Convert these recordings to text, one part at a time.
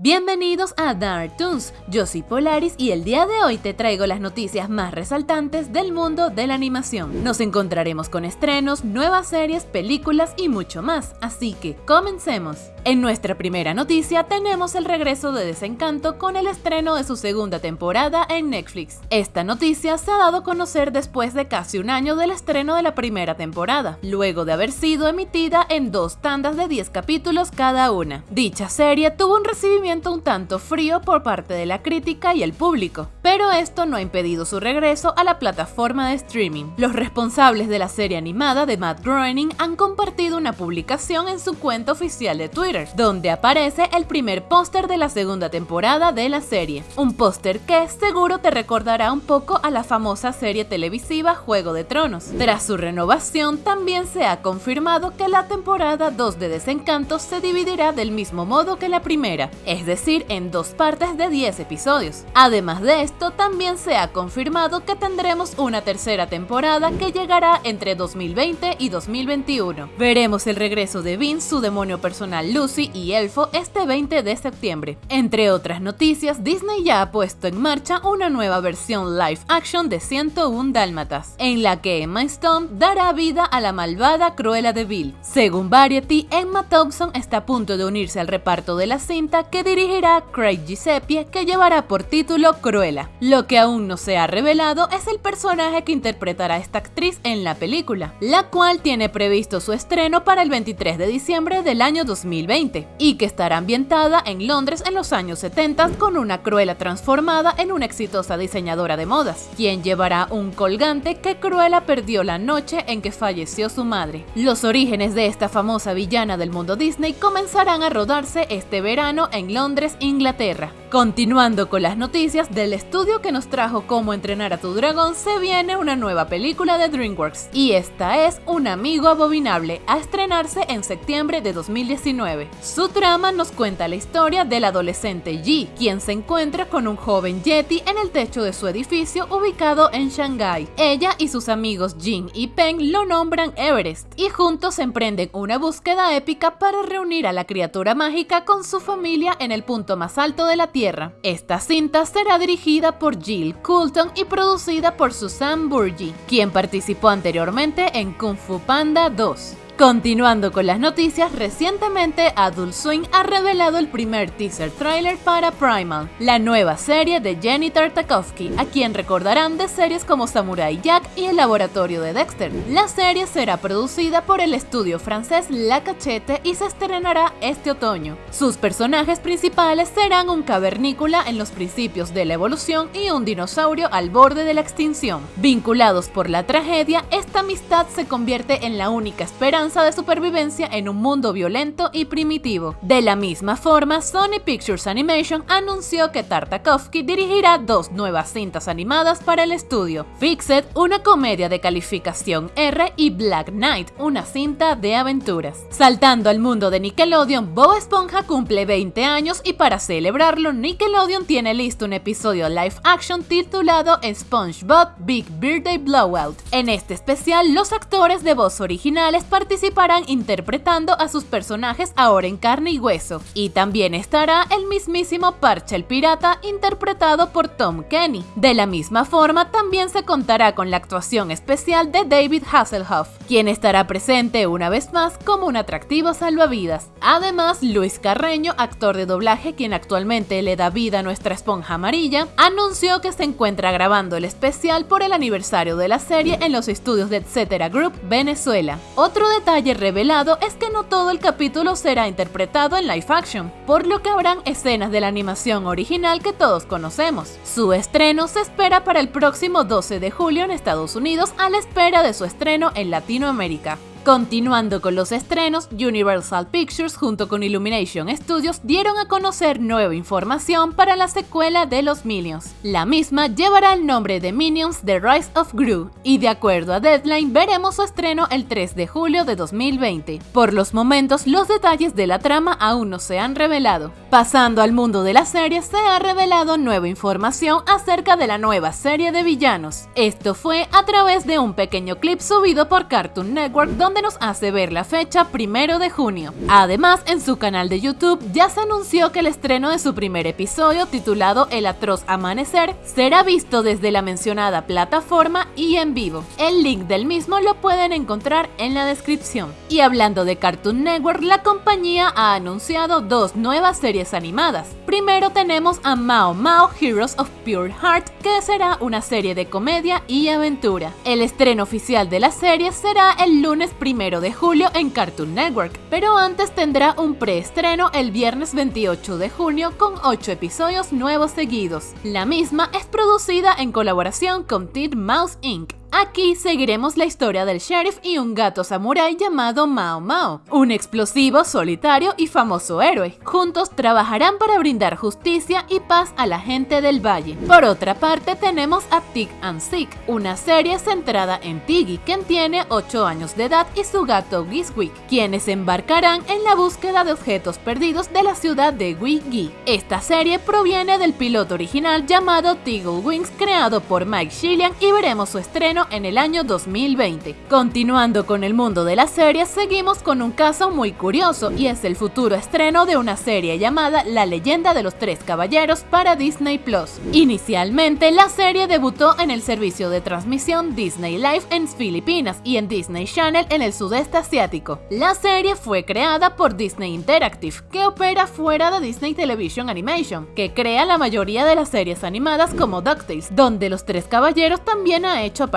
Bienvenidos a Dark Toons, yo soy Polaris y el día de hoy te traigo las noticias más resaltantes del mundo de la animación. Nos encontraremos con estrenos, nuevas series, películas y mucho más, así que comencemos. En nuestra primera noticia tenemos el regreso de Desencanto con el estreno de su segunda temporada en Netflix. Esta noticia se ha dado a conocer después de casi un año del estreno de la primera temporada, luego de haber sido emitida en dos tandas de 10 capítulos cada una. Dicha serie tuvo un recibimiento un tanto frío por parte de la crítica y el público, pero esto no ha impedido su regreso a la plataforma de streaming. Los responsables de la serie animada de Matt Groening han compartido una publicación en su cuenta oficial de Twitter, donde aparece el primer póster de la segunda temporada de la serie, un póster que seguro te recordará un poco a la famosa serie televisiva Juego de Tronos. Tras su renovación, también se ha confirmado que la temporada 2 de Desencanto se dividirá del mismo modo que la primera, decir, en dos partes de 10 episodios. Además de esto, también se ha confirmado que tendremos una tercera temporada que llegará entre 2020 y 2021. Veremos el regreso de Vince, su demonio personal Lucy y Elfo este 20 de septiembre. Entre otras noticias, Disney ya ha puesto en marcha una nueva versión live action de 101 Dálmatas, en la que Emma Stone dará vida a la malvada Cruella de Vil. Según Variety, Emma Thompson está a punto de unirse al reparto de la cinta que dirigirá Craig Giuseppe que llevará por título Cruella. Lo que aún no se ha revelado es el personaje que interpretará esta actriz en la película, la cual tiene previsto su estreno para el 23 de diciembre del año 2020 y que estará ambientada en Londres en los años 70 con una Cruella transformada en una exitosa diseñadora de modas, quien llevará un colgante que Cruella perdió la noche en que falleció su madre. Los orígenes de esta famosa villana del mundo Disney comenzarán a rodarse este verano en Inglaterra. Continuando con las noticias del estudio que nos trajo Cómo entrenar a tu dragón, se viene una nueva película de DreamWorks y esta es Un amigo abominable a estrenarse en septiembre de 2019. Su trama nos cuenta la historia del adolescente Yi, quien se encuentra con un joven Yeti en el techo de su edificio ubicado en Shanghai. Ella y sus amigos Jin y Peng lo nombran Everest y juntos emprenden una búsqueda épica para reunir a la criatura mágica con su familia en el punto más alto de la Tierra esta cinta será dirigida por Jill Coulton y producida por Susan Burgi, quien participó anteriormente en Kung Fu Panda 2. Continuando con las noticias, recientemente Adult Swing ha revelado el primer teaser trailer para Primal, la nueva serie de Jenny Tartakovsky, a quien recordarán de series como Samurai Jack y El Laboratorio de Dexter. La serie será producida por el estudio francés La Cachette y se estrenará este otoño. Sus personajes principales serán un cavernícola en los principios de la evolución y un dinosaurio al borde de la extinción. Vinculados por la tragedia, esta amistad se convierte en la única esperanza de supervivencia en un mundo violento y primitivo. De la misma forma, Sony Pictures Animation anunció que Tartakovsky dirigirá dos nuevas cintas animadas para el estudio, Fixed, una comedia de calificación R y Black Knight, una cinta de aventuras. Saltando al mundo de Nickelodeon, Bob Esponja cumple 20 años y para celebrarlo, Nickelodeon tiene listo un episodio live action titulado SpongeBob Big Birthday Blowout. En este especial, los actores de voz originales participan participarán interpretando a sus personajes ahora en carne y hueso. Y también estará el mismísimo Parche el Pirata interpretado por Tom Kenny. De la misma forma también se contará con la actuación especial de David Hasselhoff, quien estará presente una vez más como un atractivo salvavidas. Además, Luis Carreño, actor de doblaje quien actualmente le da vida a nuestra esponja amarilla, anunció que se encuentra grabando el especial por el aniversario de la serie en los estudios de Etcétera Group Venezuela. Otro detalle detalle revelado es que no todo el capítulo será interpretado en live action, por lo que habrán escenas de la animación original que todos conocemos. Su estreno se espera para el próximo 12 de julio en Estados Unidos a la espera de su estreno en Latinoamérica. Continuando con los estrenos, Universal Pictures junto con Illumination Studios dieron a conocer nueva información para la secuela de Los Minions. La misma llevará el nombre de Minions The Rise of Gru y de acuerdo a Deadline veremos su estreno el 3 de julio de 2020. Por los momentos, los detalles de la trama aún no se han revelado. Pasando al mundo de la serie, se ha revelado nueva información acerca de la nueva serie de villanos. Esto fue a través de un pequeño clip subido por Cartoon Network donde nos hace ver la fecha primero de junio. Además, en su canal de YouTube ya se anunció que el estreno de su primer episodio, titulado El atroz amanecer, será visto desde la mencionada plataforma y en vivo. El link del mismo lo pueden encontrar en la descripción. Y hablando de Cartoon Network, la compañía ha anunciado dos nuevas series animadas. Primero tenemos a Mao Mao Heroes of Pure Heart, que será una serie de comedia y aventura. El estreno oficial de la serie será el lunes primero de julio en Cartoon Network, pero antes tendrá un preestreno el viernes 28 de junio con 8 episodios nuevos seguidos. La misma es producida en colaboración con Teen Mouse Inc. Aquí seguiremos la historia del sheriff y un gato samurái llamado Mao Mao, un explosivo, solitario y famoso héroe. Juntos trabajarán para brindar justicia y paz a la gente del valle. Por otra parte tenemos a Tig and Sick, una serie centrada en Tiggy, quien tiene 8 años de edad y su gato Giswick, quienes embarcarán en la búsqueda de objetos perdidos de la ciudad de Wiggy. Esta serie proviene del piloto original llamado Tiggle Wings creado por Mike Shillian y veremos su estreno en el año 2020. Continuando con el mundo de la serie, seguimos con un caso muy curioso y es el futuro estreno de una serie llamada La leyenda de los tres caballeros para Disney Plus. Inicialmente, la serie debutó en el servicio de transmisión Disney Live en Filipinas y en Disney Channel en el sudeste asiático. La serie fue creada por Disney Interactive, que opera fuera de Disney Television Animation, que crea la mayoría de las series animadas como DuckTales, donde los tres caballeros también ha hecho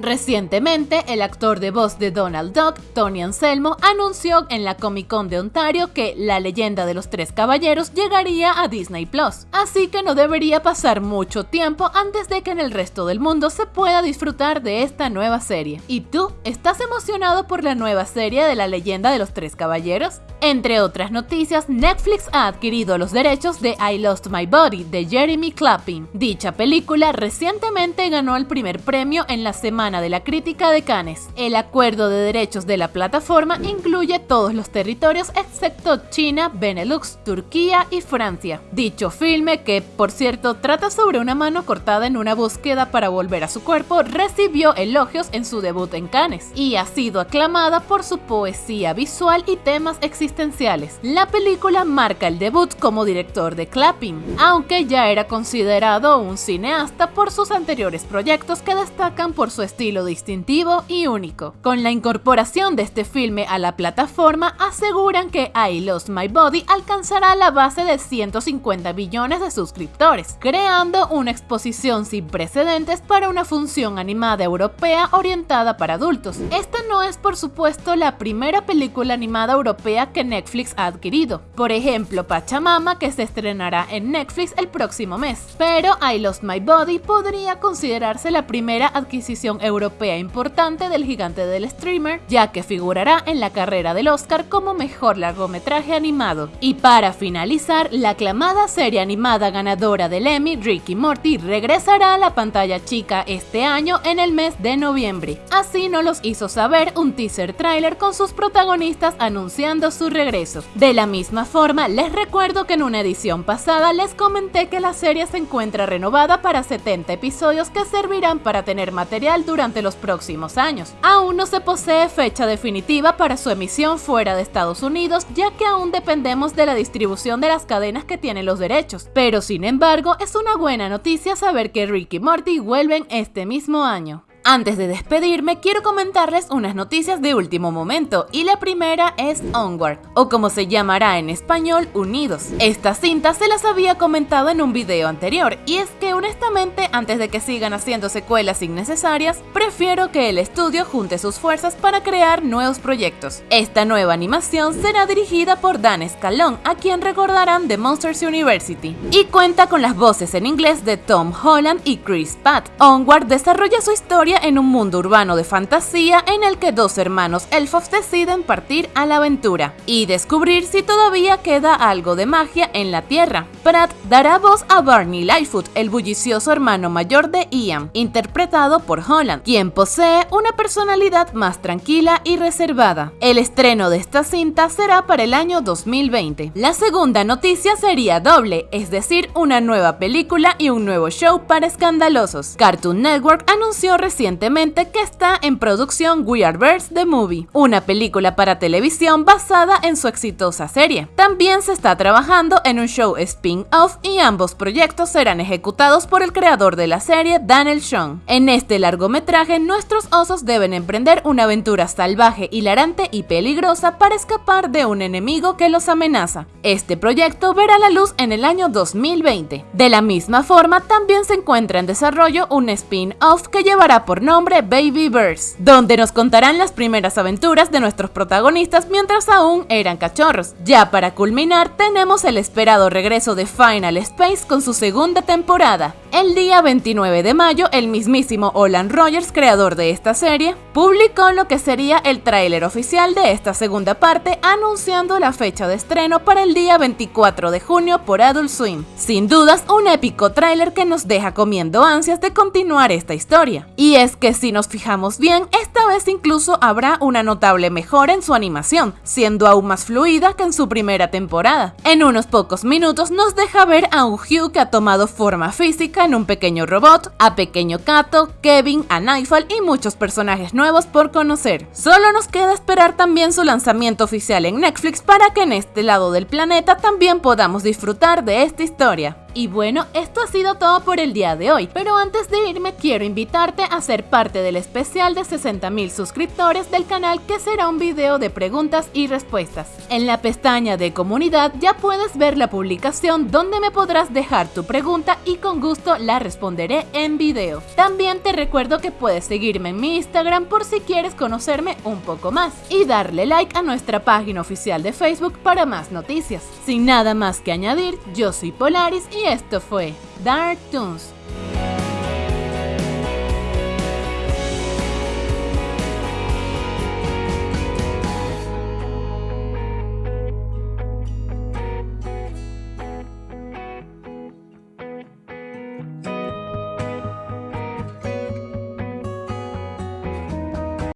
Recientemente, el actor de voz de Donald Duck, Tony Anselmo, anunció en la Comic Con de Ontario que La leyenda de los tres caballeros llegaría a Disney Plus, así que no debería pasar mucho tiempo antes de que en el resto del mundo se pueda disfrutar de esta nueva serie. ¿Y tú? ¿Estás emocionado por la nueva serie de La leyenda de los tres caballeros? Entre otras noticias, Netflix ha adquirido los derechos de I Lost My Body de Jeremy Clapping. Dicha película recientemente ganó el primer premio en la Semana de la Crítica de Cannes. El acuerdo de derechos de la plataforma incluye todos los territorios excepto China, Benelux, Turquía y Francia. Dicho filme, que por cierto trata sobre una mano cortada en una búsqueda para volver a su cuerpo, recibió elogios en su debut en Cannes y ha sido aclamada por su poesía visual y temas La película marca el debut como director de Clapping, aunque ya era considerado un cineasta por sus anteriores proyectos que destacan por su estilo distintivo y único. Con la incorporación de este filme a la plataforma, aseguran que I Lost My Body alcanzará la base de 150 billones de suscriptores, creando una exposición sin precedentes para una función animada europea orientada para adultos. Esta no es por supuesto la primera película animada europea que Netflix ha adquirido. Por ejemplo, Pachamama, que se estrenará en Netflix el próximo mes. Pero I Lost My Body podría considerarse la primera adquisición europea importante del gigante del streamer, ya que figurará en la carrera del Oscar como mejor largometraje animado. Y para finalizar, la aclamada serie animada ganadora del Emmy, Ricky Morty, regresará a la pantalla chica este año en el mes de noviembre. Así nos los hizo saber un teaser trailer con sus protagonistas anunciando su De la misma forma, les recuerdo que en una edición pasada les comenté que la serie se encuentra renovada para 70 episodios que servirán para tener material durante los próximos años. Aún no se posee fecha definitiva para su emisión fuera de Estados Unidos, ya que aún dependemos de la distribución de las cadenas que tienen los derechos. Pero sin embargo, es una buena noticia saber que Ricky y Morty vuelven este mismo año. Antes de despedirme, quiero comentarles unas noticias de último momento y la primera es Onward, o como se llamará en español, Unidos. Esta cinta se las había comentado en un video anterior y es que honestamente antes de que sigan haciendo secuelas innecesarias, prefiero que el estudio junte sus fuerzas para crear nuevos proyectos. Esta nueva animación será dirigida por Dan Scalone, a quien recordarán de Monsters University, y cuenta con las voces en inglés de Tom Holland y Chris Pratt. Onward desarrolla su en un mundo urbano de fantasía en el que dos hermanos elfos deciden partir a la aventura y descubrir si todavía queda algo de magia en la Tierra. Pratt dará voz a Barney Lightfoot, el bullicioso hermano mayor de Ian, interpretado por Holland, quien posee una personalidad más tranquila y reservada. El estreno de esta cinta será para el año 2020. La segunda noticia sería doble, es decir, una nueva película y un nuevo show para escandalosos. Cartoon Network anunció recientemente recientemente que está en producción We Are Birds The Movie, una película para televisión basada en su exitosa serie. También se está trabajando en un show spin-off y ambos proyectos serán ejecutados por el creador de la serie, Daniel Sean. En este largometraje, nuestros osos deben emprender una aventura salvaje, hilarante y peligrosa para escapar de un enemigo que los amenaza. Este proyecto verá la luz en el año 2020. De la misma forma, también se encuentra en desarrollo un spin-off que llevará por nombre Baby Birds, donde nos contarán las primeras aventuras de nuestros protagonistas mientras aún eran cachorros. Ya para culminar, tenemos el esperado regreso de Final Space con su segunda temporada. El día 29 de mayo, el mismísimo Olan Rogers, creador de esta serie, publicó lo que sería el tráiler oficial de esta segunda parte, anunciando la fecha de estreno para el día 24 de junio por Adult Swim. Sin dudas, un épico tráiler que nos deja comiendo ansias de continuar esta historia. Y es que si nos fijamos bien, esta vez incluso habrá una notable mejora en su animación, siendo aún más fluida que en su primera temporada. En unos pocos minutos nos deja ver a un Hugh que ha tomado forma física en un pequeño robot, a Pequeño Kato, Kevin, a Nightfall y muchos personajes nuevos por conocer. Solo nos queda esperar también su lanzamiento oficial en Netflix para que en este lado del planeta también podamos disfrutar de esta historia. Y bueno, esto ha sido todo por el día de hoy, pero antes de irme quiero invitarte a ser parte del especial de 60.000 suscriptores del canal que será un video de preguntas y respuestas. En la pestaña de comunidad ya puedes ver la publicación donde me podrás dejar tu pregunta y con gusto la responderé en video. También te recuerdo que puedes seguirme en mi Instagram por si quieres conocerme un poco más y darle like a nuestra página oficial de Facebook para más noticias. Sin nada más que añadir, yo soy Polaris y esto fue Dark Toons.